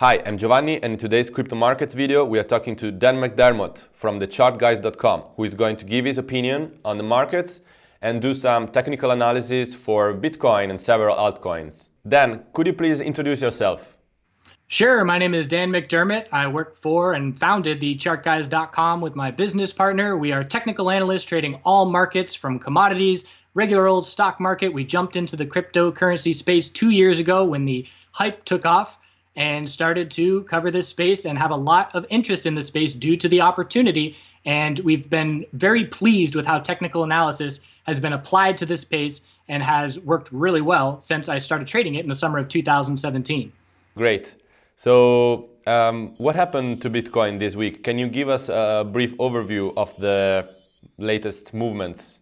Hi, I'm Giovanni and in today's crypto markets video we are talking to Dan McDermott from thechartguys.com who is going to give his opinion on the markets and do some technical analysis for Bitcoin and several altcoins. Dan, could you please introduce yourself? Sure, my name is Dan McDermott. I work for and founded thechartguys.com with my business partner. We are technical analysts trading all markets from commodities, regular old stock market. We jumped into the cryptocurrency space two years ago when the hype took off and started to cover this space and have a lot of interest in the space due to the opportunity. And we've been very pleased with how technical analysis has been applied to this space and has worked really well since I started trading it in the summer of 2017. Great. So um, what happened to Bitcoin this week? Can you give us a brief overview of the latest movements?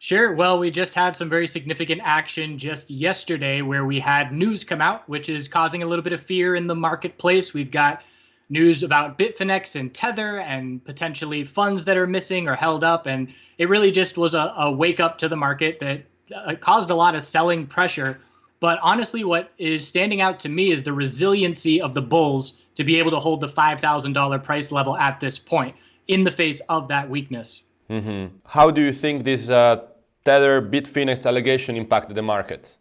Sure. Well, we just had some very significant action just yesterday where we had news come out, which is causing a little bit of fear in the marketplace. We've got news about Bitfinex and Tether and potentially funds that are missing or held up. And it really just was a, a wake up to the market that uh, caused a lot of selling pressure. But honestly, what is standing out to me is the resiliency of the bulls to be able to hold the $5,000 price level at this point in the face of that weakness. Mm -hmm. How do you think this uh, Tether Bitfinex allegation impacted the market?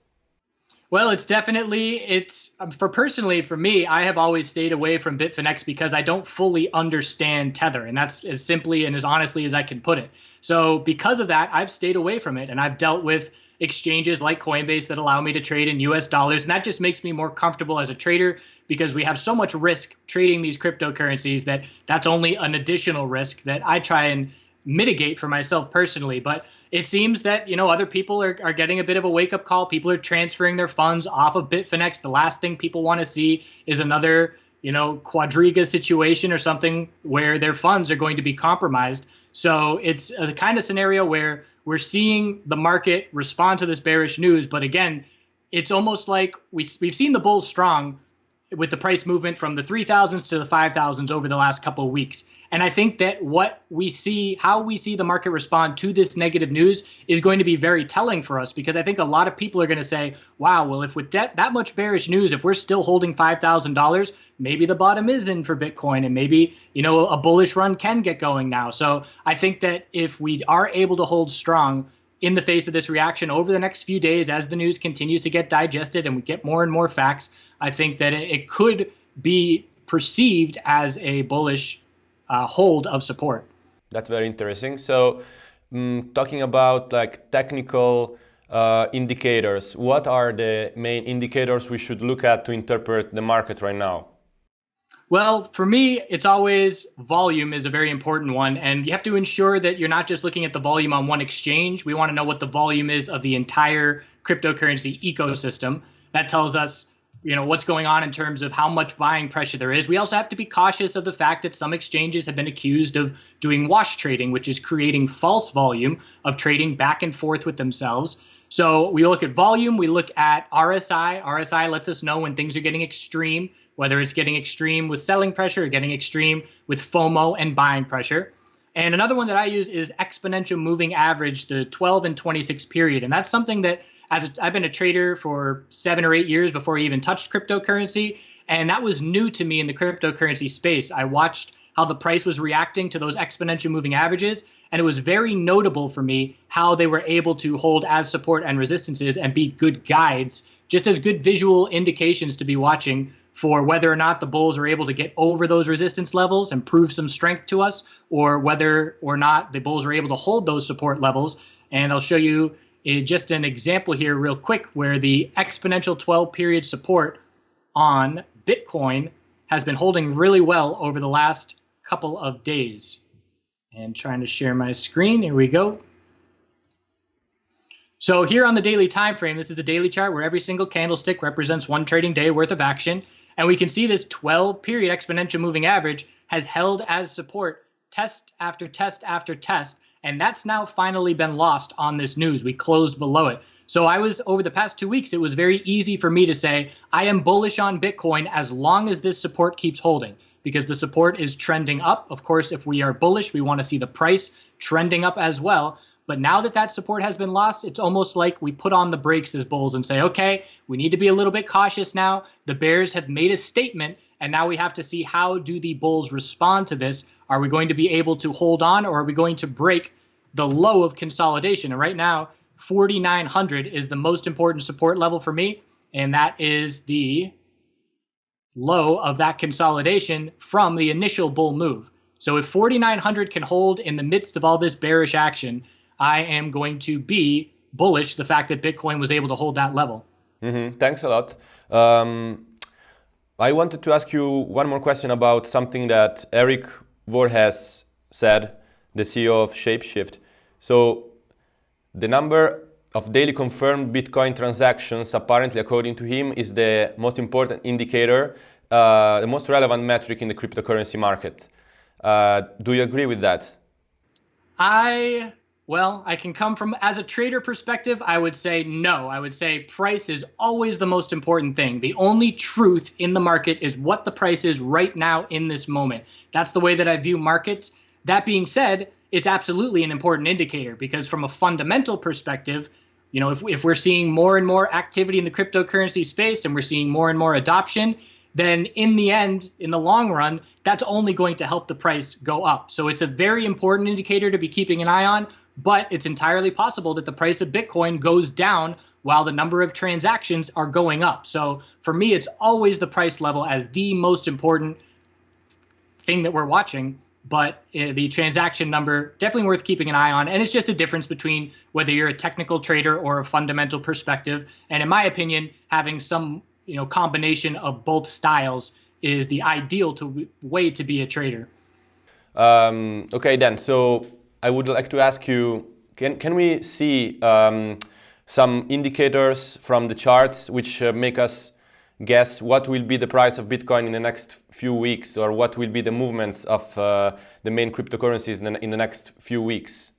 Well, it's definitely it's um, for personally for me. I have always stayed away from Bitfinex because I don't fully understand Tether, and that's as simply and as honestly as I can put it. So because of that, I've stayed away from it, and I've dealt with exchanges like Coinbase that allow me to trade in U.S. dollars, and that just makes me more comfortable as a trader because we have so much risk trading these cryptocurrencies that that's only an additional risk that I try and mitigate for myself personally. But it seems that you know other people are, are getting a bit of a wake up call. People are transferring their funds off of Bitfinex. The last thing people want to see is another you know Quadriga situation or something where their funds are going to be compromised. So it's a kind of scenario where we're seeing the market respond to this bearish news, but again, it's almost like we we've seen the bulls strong with the price movement from the 3000s to the 5000s over the last couple of weeks. And I think that what we see, how we see the market respond to this negative news is going to be very telling for us because I think a lot of people are going to say, wow, well, if with that, that much bearish news, if we're still holding $5,000, maybe the bottom is in for Bitcoin and maybe, you know, a bullish run can get going now. So I think that if we are able to hold strong, in the face of this reaction over the next few days as the news continues to get digested and we get more and more facts, I think that it, could be perceived as a bullish uh, hold of support. That's very interesting. So um, talking about like technical uh, indicators, what are the main indicators we should look at to interpret the market right now? Well, for me, it's always volume is a very important one. And you have to ensure that you're not just looking at the volume on one exchange. We want to know what the volume is of the entire cryptocurrency ecosystem. That tells us, you know, what's going on in terms of how much buying pressure there is. We also have to be cautious of the fact that some exchanges have been accused of doing wash trading, which is creating false volume of trading back and forth with themselves. So we look at volume, we look at RSI. RSI lets us know when things are getting extreme whether it's getting extreme with selling pressure or getting extreme with FOMO and buying pressure. And another one that I use is exponential moving average, the 12 and 26 period. And that's something that as a, I've been a trader for seven or eight years before I even touched cryptocurrency. And that was new to me in the cryptocurrency space. I watched how the price was reacting to those exponential moving averages. And it was very notable for me how they were able to hold as support and resistances and be good guides, just as good visual indications to be watching for whether or not the bulls are able to get over those resistance levels and prove some strength to us, or whether or not the bulls are able to hold those support levels. And I'll show you uh, just an example here real quick where the exponential 12 period support on Bitcoin has been holding really well over the last couple of days. And trying to share my screen, here we go. So here on the daily time frame, this is the daily chart where every single candlestick represents one trading day worth of action. And we can see this 12 period exponential moving average has held as support test after test after test. And that's now finally been lost on this news. We closed below it. So I was over the past two weeks, it was very easy for me to say, I am bullish on Bitcoin as long as this support keeps holding because the support is trending up. Of course, if we are bullish, we want to see the price trending up as well. But now that that support has been lost, it's almost like we put on the brakes as bulls and say, okay, we need to be a little bit cautious now. The bears have made a statement, and now we have to see how do the bulls respond to this. Are we going to be able to hold on, or are we going to break the low of consolidation? And right now, 4,900 is the most important support level for me, and that is the low of that consolidation from the initial bull move. So if 4,900 can hold in the midst of all this bearish action, I am going to be bullish the fact that Bitcoin was able to hold that level. Mm-hmm. Thanks a lot. Um, I wanted to ask you one more question about something that Eric Voorhees said, the CEO of Shapeshift. So the number of daily confirmed Bitcoin transactions, apparently according to him, is the most important indicator, uh, the most relevant metric in the cryptocurrency market. Uh, do you agree with that? I well, I can come from as a trader perspective, I would say no. I would say price is always the most important thing. The only truth in the market is what the price is right now in this moment. That's the way that I view markets. That being said, it's absolutely an important indicator because from a fundamental perspective, you know, if, if we're seeing more and more activity in the cryptocurrency space and we're seeing more and more adoption, then in the end, in the long run, that's only going to help the price go up. So it's a very important indicator to be keeping an eye on but it's entirely possible that the price of Bitcoin goes down while the number of transactions are going up. So for me, it's always the price level as the most important thing that we're watching. But uh, the transaction number definitely worth keeping an eye on, and it's just a difference between whether you're a technical trader or a fundamental perspective. And in my opinion, having some you know combination of both styles is the ideal to way to be a trader. Um, okay, then. So I would like to ask you, can, can we see um, some indicators from the charts which uh, make us guess what will be the price of Bitcoin in the next few weeks or what will be the movements of uh, the main cryptocurrencies in the, in the next few weeks?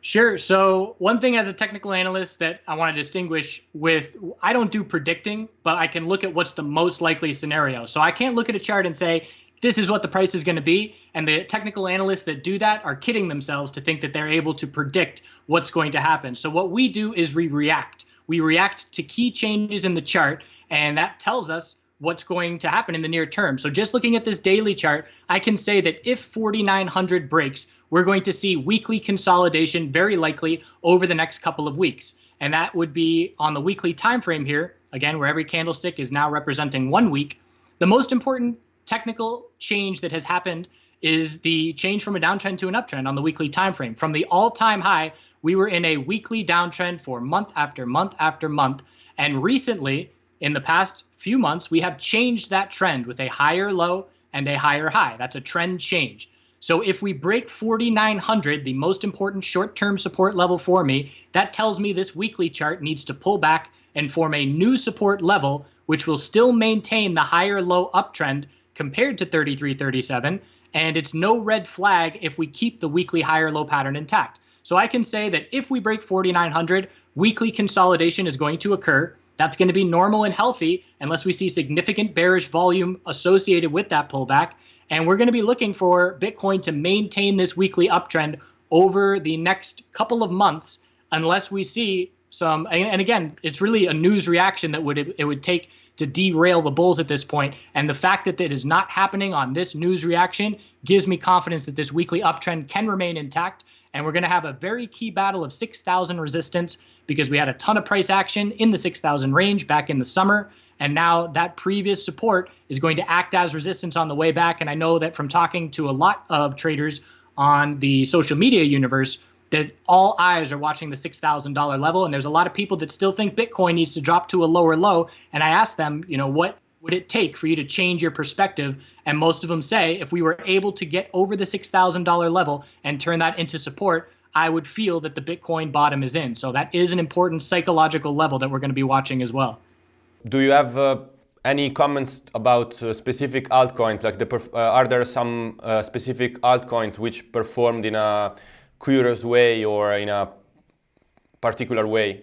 Sure. So one thing as a technical analyst that I want to distinguish with, I don't do predicting, but I can look at what's the most likely scenario. So I can't look at a chart and say, this is what the price is going to be. And the technical analysts that do that are kidding themselves to think that they're able to predict what's going to happen. So what we do is we react. We react to key changes in the chart, and that tells us what's going to happen in the near term. So just looking at this daily chart, I can say that if 4,900 breaks, we're going to see weekly consolidation very likely over the next couple of weeks. And that would be on the weekly time frame here, again, where every candlestick is now representing one week. The most important technical change that has happened is the change from a downtrend to an uptrend on the weekly time frame. From the all-time high, we were in a weekly downtrend for month after month after month. And recently, in the past few months, we have changed that trend with a higher low and a higher high. That's a trend change. So if we break 4,900, the most important short-term support level for me, that tells me this weekly chart needs to pull back and form a new support level, which will still maintain the higher low uptrend compared to 3337, and it's no red flag if we keep the weekly higher low pattern intact. So I can say that if we break 4900, weekly consolidation is going to occur. That's going to be normal and healthy unless we see significant bearish volume associated with that pullback. And we're going to be looking for Bitcoin to maintain this weekly uptrend over the next couple of months unless we see some and, again it's really a news reaction that would it would take to derail the Bulls at this point. And the fact that it is not happening on this news reaction gives me confidence that this weekly uptrend can remain intact. And we're going to have a very key battle of 6,000 resistance because we had a ton of price action in the 6,000 range back in the summer. And now that previous support is going to act as resistance on the way back. And I know that from talking to a lot of traders on the social media universe, that all eyes are watching the $6,000 level. And there's a lot of people that still think Bitcoin needs to drop to a lower low. And I asked them, you know, what would it take for you to change your perspective? And most of them say if we were able to get over the $6,000 level and turn that into support, I would feel that the Bitcoin bottom is in. So that is an important psychological level that we're going to be watching as well. Do you have uh, any comments about uh, specific altcoins? Like, the uh, are there some uh, specific altcoins which performed in a curious way or in a particular way?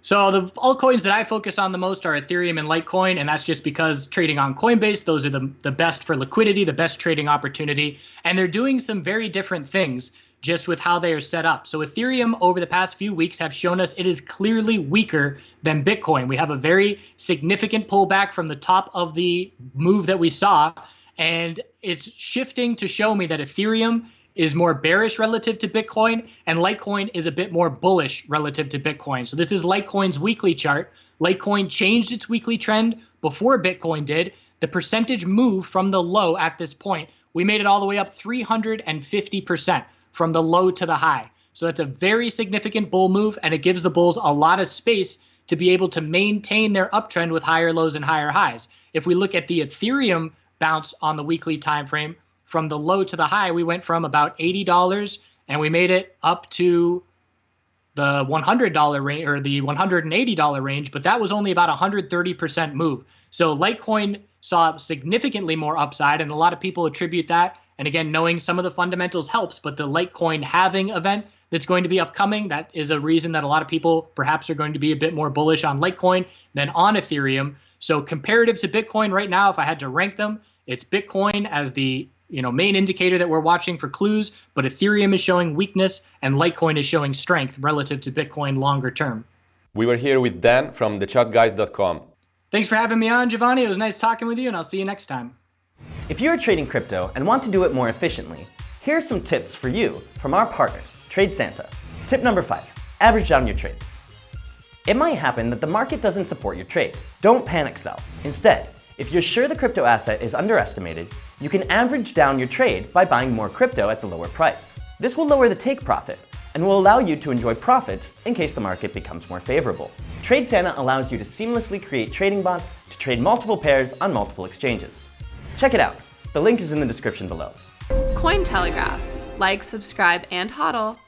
So the altcoins that I focus on the most are Ethereum and Litecoin, and that's just because trading on Coinbase, those are the, the best for liquidity, the best trading opportunity, and they're doing some very different things. just with how they are set up. So Ethereum over the past few weeks have shown us it is clearly weaker than Bitcoin. We have a very significant pullback from the top of the move that we saw, and it's shifting to show me that Ethereum is more bearish relative to Bitcoin, and Litecoin is a bit more bullish relative to Bitcoin. So this is Litecoin's weekly chart. Litecoin changed its weekly trend before Bitcoin did. The percentage move from the low at this point, we made it all the way up 350% from the low to the high. So that's a very significant bull move, and it gives the bulls a lot of space to be able to maintain their uptrend with higher lows and higher highs. If we look at the Ethereum bounce on the weekly time frame, from the low to the high, we went from about $80 and we made it up to the $100 range or the $180 range, but that was only about 130% move. So Litecoin saw significantly more upside, and a lot of people attribute that. And again, knowing some of the fundamentals helps, but the Litecoin halving event that's going to be upcoming, that is a reason that a lot of people perhaps are going to be a bit more bullish on Litecoin than on Ethereum. So comparative to Bitcoin right now, if I had to rank them, it's Bitcoin as the you know main indicator that we're watching for clues, but Ethereum is showing weakness and Litecoin is showing strength relative to Bitcoin longer term. We were here with Dan from thechartguys.com. Thanks for having me on, Giovanni. It was nice talking with you, and I'll see you next time. If you're trading crypto and want to do it more efficiently, here are some tips for you from our partners, TradeSanta. Tip number five, average down your trades. It might happen that the market doesn't support your trade. Don't panic sell. Instead, if you're sure the crypto asset is underestimated, you can average down your trade by buying more crypto at the lower price. This will lower the take profit and will allow you to enjoy profits in case the market becomes more favorable. TradeSanta allows you to seamlessly create trading bots to trade multiple pairs on multiple exchanges. Check it out. The link is in the description below. Cointelegraph. Like, subscribe, and hodl.